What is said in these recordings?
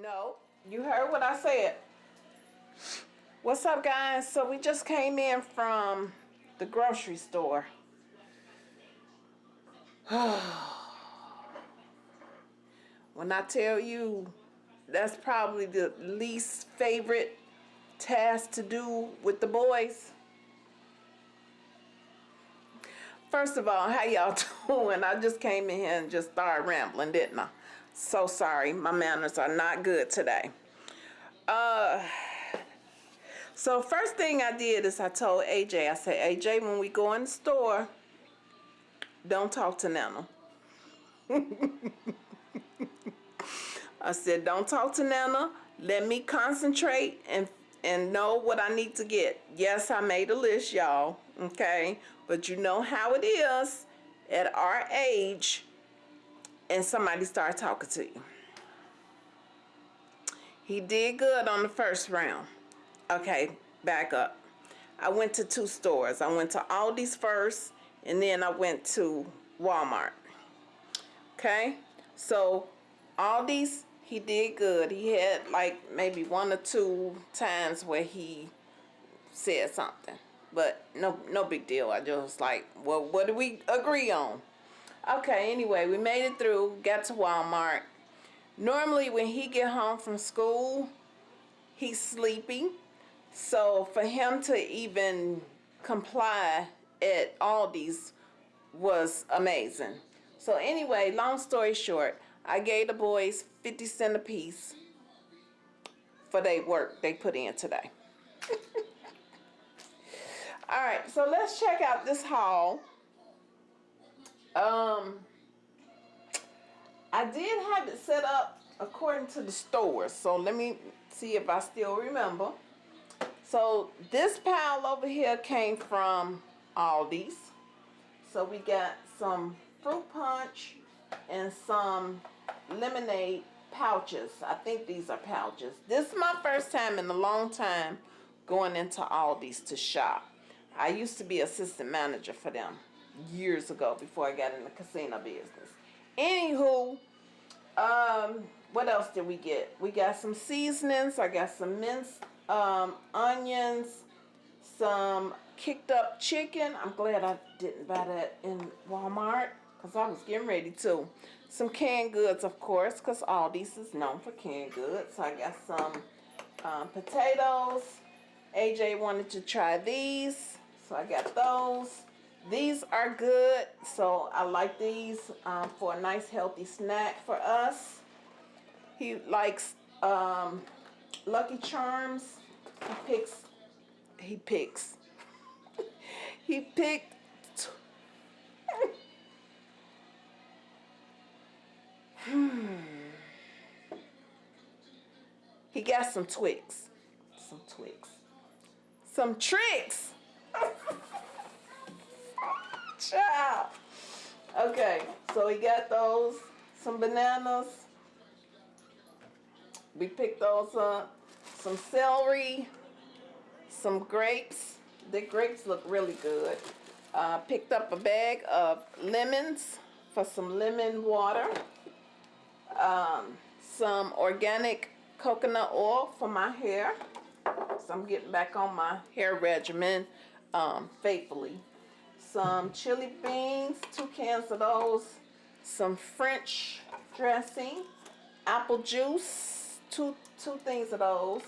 No, you heard what I said. What's up, guys? So we just came in from the grocery store. when I tell you that's probably the least favorite task to do with the boys. First of all, how y'all doing? I just came in here and just started rambling, didn't I? So sorry, my manners are not good today. Uh, so first thing I did is I told AJ, I said, AJ, when we go in the store, don't talk to Nana. I said, don't talk to Nana. Let me concentrate and and know what I need to get. Yes, I made a list, y'all. Okay, but you know how it is at our age, and somebody start talking to you. He did good on the first round. Okay, back up. I went to two stores. I went to Aldi's first, and then I went to Walmart. Okay, so Aldi's he did good. He had like maybe one or two times where he said something. But no no big deal. I just like, well, what do we agree on? Okay, anyway, we made it through, got to Walmart. Normally when he get home from school, he's sleepy. So for him to even comply at Aldi's was amazing. So anyway, long story short, I gave the boys 50 cent a piece for their work they put in today. All right, so let's check out this haul. Um, I did have it set up according to the store, so let me see if I still remember. So this pile over here came from Aldi's. So we got some fruit punch and some lemonade pouches. I think these are pouches. This is my first time in a long time going into Aldi's to shop. I used to be assistant manager for them years ago before I got in the casino business. Anywho, um, what else did we get? We got some seasonings. I got some minced um, onions, some kicked up chicken. I'm glad I didn't buy that in Walmart because I was getting ready to. Some canned goods, of course, because Aldi's is known for canned goods. So I got some um, potatoes. AJ wanted to try these, so I got those. These are good, so I like these um, for a nice healthy snack for us. He likes um, Lucky Charms. He picks, he picks, he picked Hmm. He got some Twix. Some Twix. Some Trix. Child. Okay, so we got those. Some bananas. We picked those up. Some celery. Some grapes. The grapes look really good. Uh, picked up a bag of lemons for some lemon water um, some organic coconut oil for my hair. So I'm getting back on my hair regimen um, faithfully. Some chili beans, two cans of those. Some French dressing, apple juice, two, two things of those.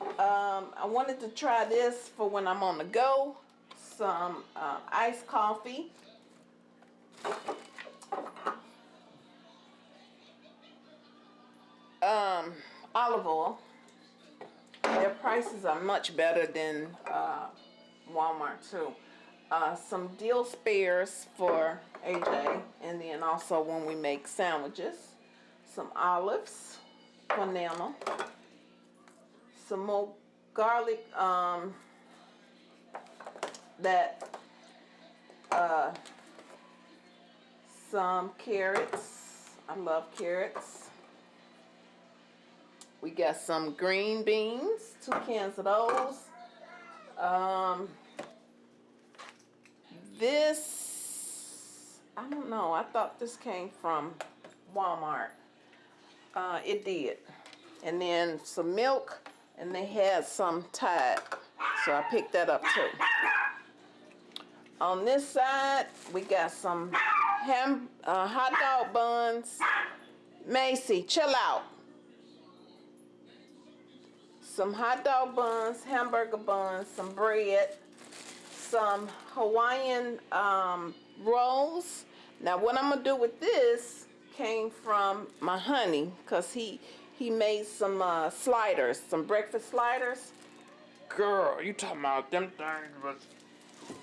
Um, I wanted to try this for when I'm on the go. Some uh, iced coffee um, olive oil. Their prices are much better than uh, Walmart too. Uh, some dill spares for AJ and then also when we make sandwiches. Some olives for Nana. Some more garlic um, that uh, some carrots. I love carrots we got some green beans, two cans of those. Um, this, I don't know, I thought this came from Walmart. Uh, it did. and then some milk, and they had some Tide. So I picked that up too. On this side, we got some ham, uh, hot dog buns. Macy, chill out. Some hot dog buns, hamburger buns, some bread, some Hawaiian um, rolls. Now what I'm gonna do with this came from my honey, cause he he made some uh, sliders, some breakfast sliders. Girl, you talking about them things was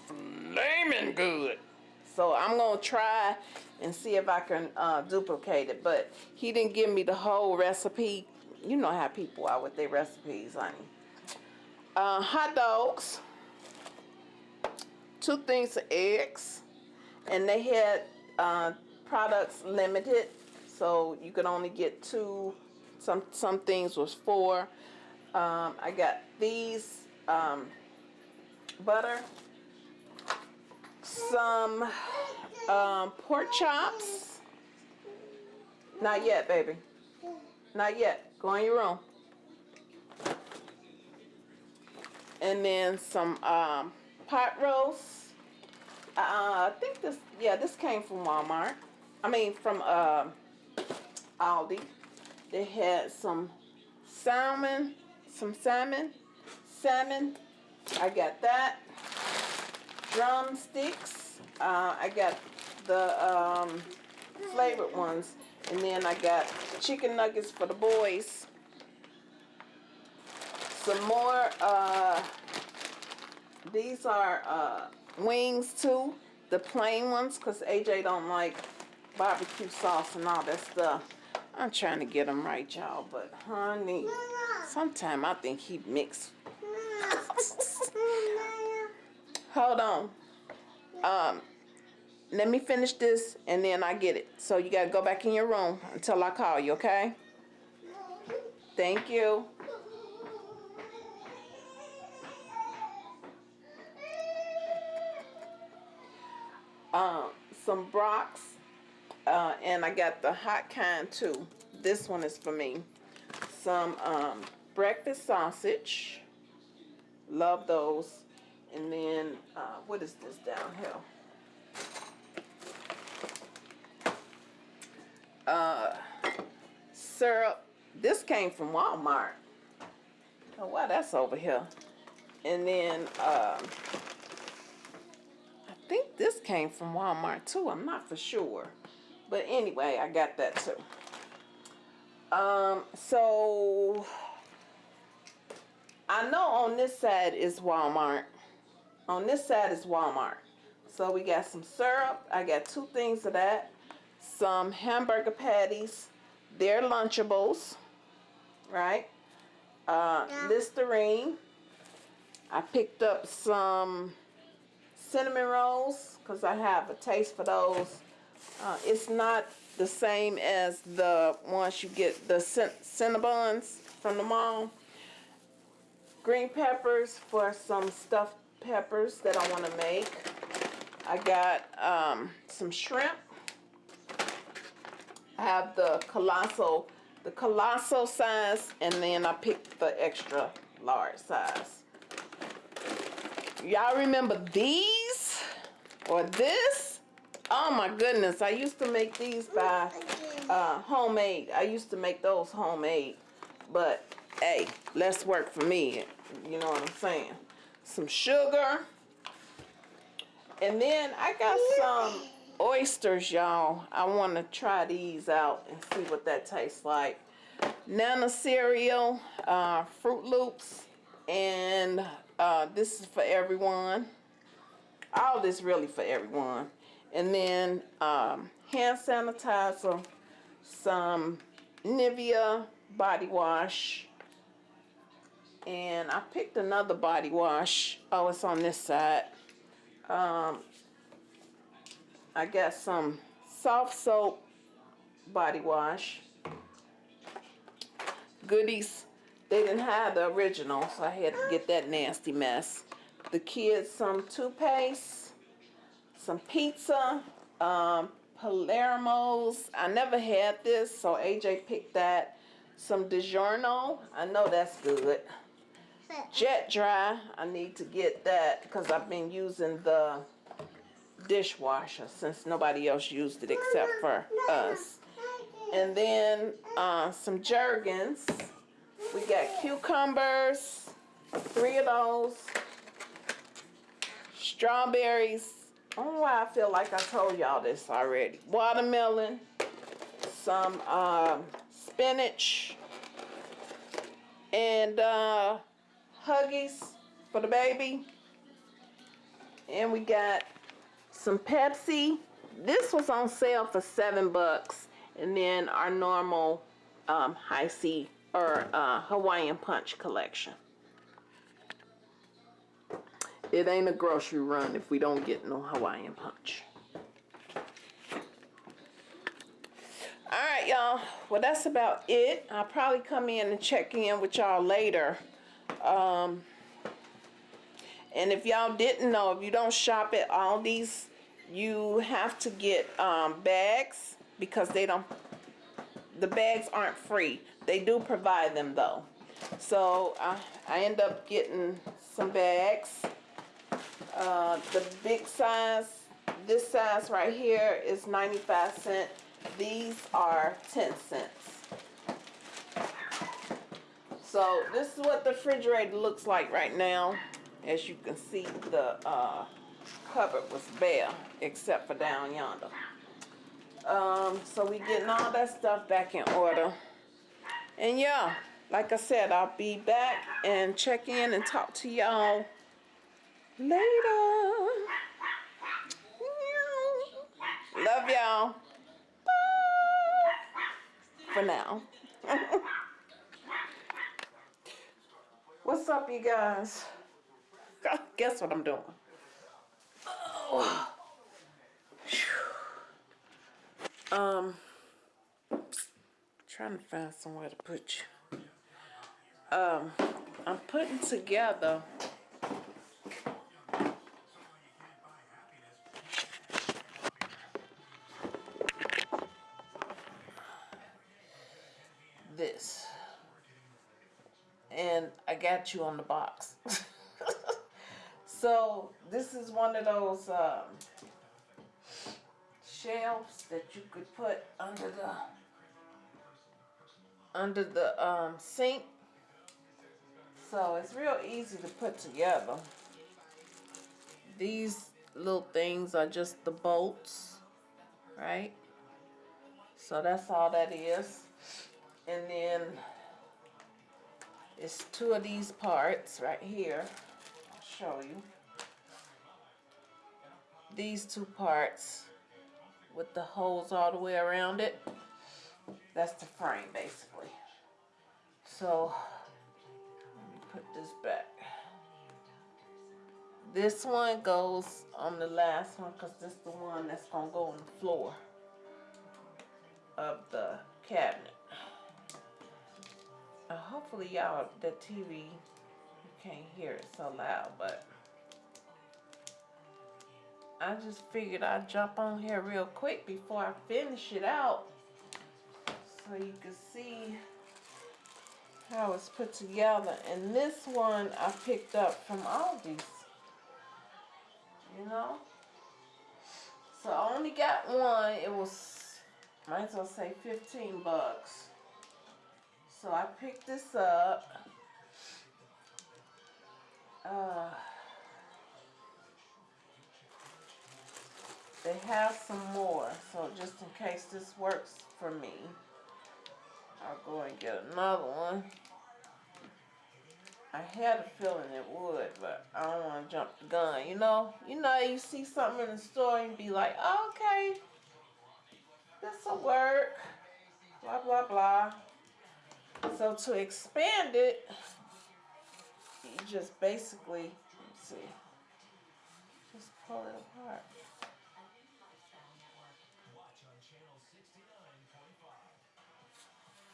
flaming good. So I'm gonna try and see if I can uh, duplicate it. But he didn't give me the whole recipe. You know how people are with their recipes, honey. Uh, hot dogs, two things of eggs, and they had uh, products limited, so you could only get two. Some some things was four. Um, I got these um, butter, some um, pork chops. Not yet, baby. Not yet. Go in your room. And then some um, pot roast. Uh, I think this, yeah, this came from Walmart. I mean, from uh, Aldi. They had some salmon, some salmon, salmon. I got that. Drumsticks. Uh, I got the um, flavored ones. And then I got chicken nuggets for the boys. Some more, uh, these are uh, wings too. The plain ones, because AJ don't like barbecue sauce and all that stuff. I'm trying to get them right, y'all, but honey, sometimes I think he mixed. Hold on. Um, let me finish this and then I get it. So you gotta go back in your room until I call you, okay? Thank you. Um, some Brock's uh, and I got the hot kind too. This one is for me. Some um, breakfast sausage. Love those. And then, uh, what is this down here? uh, syrup. This came from Walmart. Oh, wow, that's over here. And then, um, think this came from Walmart too. I'm not for sure. But anyway, I got that too. Um, so, I know on this side is Walmart. On this side is Walmart. So we got some syrup. I got two things of that some hamburger patties. They're Lunchables, right? Uh, yeah. Listerine. I picked up some cinnamon rolls because I have a taste for those. Uh, it's not the same as the ones you get, the Cinnabons from the mall. Green peppers for some stuffed peppers that I want to make. I got um, some shrimp I have the colossal, the colossal size, and then I picked the extra large size. Y'all remember these or this? Oh my goodness, I used to make these by uh, homemade. I used to make those homemade, but hey, less work for me. You know what I'm saying? Some sugar. And then I got some oysters, y'all. I want to try these out and see what that tastes like. Nana cereal, uh, Froot Loops, and uh, this is for everyone. All this really for everyone. And then um, hand sanitizer, some Nivea body wash, and I picked another body wash. Oh, it's on this side. Um, I got some soft soap body wash. Goodies. They didn't have the original, so I had to get that nasty mess. The kids some toothpaste, some pizza, um, Palermo's. I never had this, so AJ picked that. some DiGiorno. I know that's good. Jet dry. I need to get that because I've been using the dishwasher since nobody else used it except for us. And then uh, some Jergens. We got cucumbers, three of those. Strawberries. I don't know why I feel like I told y'all this already. Watermelon, some um, spinach, and uh, Huggies for the baby. And we got some Pepsi. This was on sale for seven bucks. And then our normal um, Hi-C or uh, Hawaiian Punch collection. It ain't a grocery run if we don't get no Hawaiian Punch. Alright, y'all. Well, that's about it. I'll probably come in and check in with y'all later. Um, and if y'all didn't know, if you don't shop at Aldi's, you have to get um, bags because they don't, the bags aren't free. They do provide them though. So I, I end up getting some bags. Uh, the big size, this size right here is 95 cents. These are 10 cents. So this is what the refrigerator looks like right now. As you can see, the uh, cupboard was bare except for down yonder. Um, so we getting all that stuff back in order. And yeah, like I said, I'll be back and check in and talk to y'all later. Love y'all. For now. What's up, you guys? Guess what I'm doing? Oh. Um, trying to find somewhere to put you. Um, I'm putting together this. And I got you on the box. so this is one of those um, shelves that you could put under the under the um, sink. So it's real easy to put together. These little things are just the bolts, right? So that's all that is. And then it's two of these parts right here. I'll show you. These two parts with the holes all the way around it. That's the frame basically. So let me put this back. This one goes on the last one because this is the one that's going to go on the floor of the cabinet. Uh, hopefully y'all, the TV, you can't hear it so loud, but I just figured I'd jump on here real quick before I finish it out so you can see how it's put together. And this one I picked up from Aldi's, you know? So I only got one. It was, might as well say 15 bucks. So I picked this up. Uh, they have some more, so just in case this works for me, I'll go and get another one. I had a feeling it would, but I don't want to jump the gun. You know, you know, you see something in the store and be like, oh, okay, this will work. Blah blah blah. So to expand it, you just basically, let's see, just pull it apart.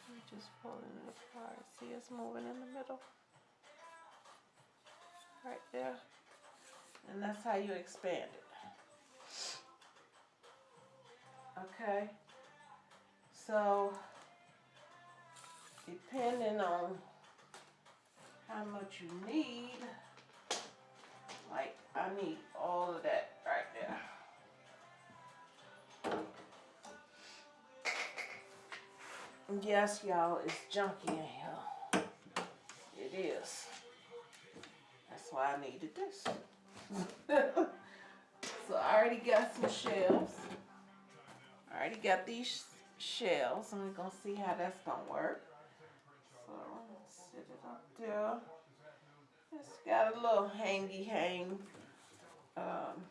You just pull it apart. See it's moving in the middle. Right there. And that's how you expand it. Okay. So depending on how much you need. Like I need all of that right there. Yes, y'all, it's junky in here. It is. That's why I needed this. so I already got some shelves. I already got these shelves, and we're gonna see how that's gonna work. Set It's got a little hangy hang. Um,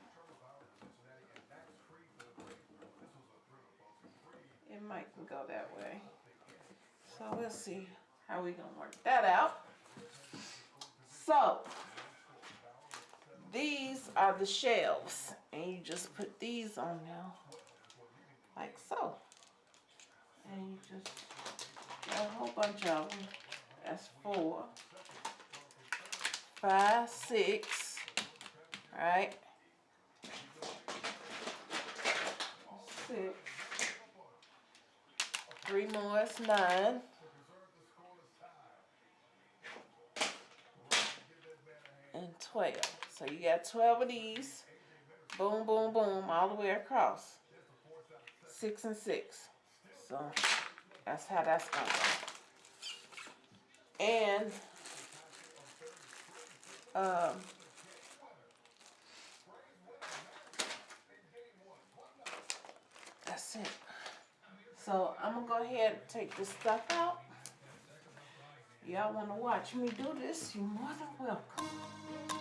it might go that way. So we'll see how we gonna work that out. So these are the shelves, and you just put these on now, like so. And you just got a whole bunch of them. That's four, five, six, right? Six. Three more is nine. And 12. So you got 12 of these. Boom, boom, boom, all the way across. Six and six. So that's how that's gonna go. And um, that's it. So I'm gonna go ahead and take this stuff out. Y'all wanna watch me do this? You're more than welcome.